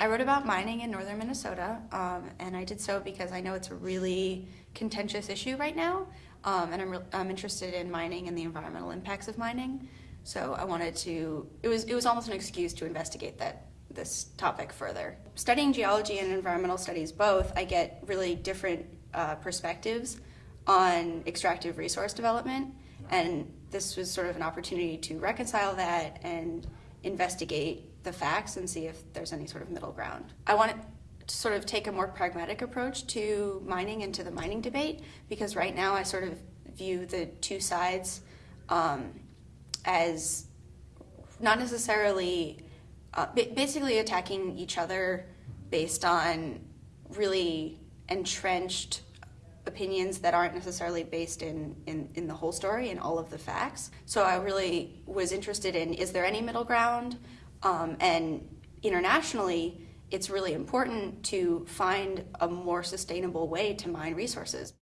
I wrote about mining in northern Minnesota, um, and I did so because I know it's a really contentious issue right now, um, and I'm, I'm interested in mining and the environmental impacts of mining. So I wanted to. It was it was almost an excuse to investigate that this topic further. Studying geology and environmental studies both, I get really different uh, perspectives on extractive resource development, and this was sort of an opportunity to reconcile that and investigate the facts and see if there's any sort of middle ground. I want to sort of take a more pragmatic approach to mining and to the mining debate because right now I sort of view the two sides um, as not necessarily uh, basically attacking each other based on really entrenched opinions that aren't necessarily based in, in, in the whole story and all of the facts. So I really was interested in is there any middle ground? Um, and internationally, it's really important to find a more sustainable way to mine resources.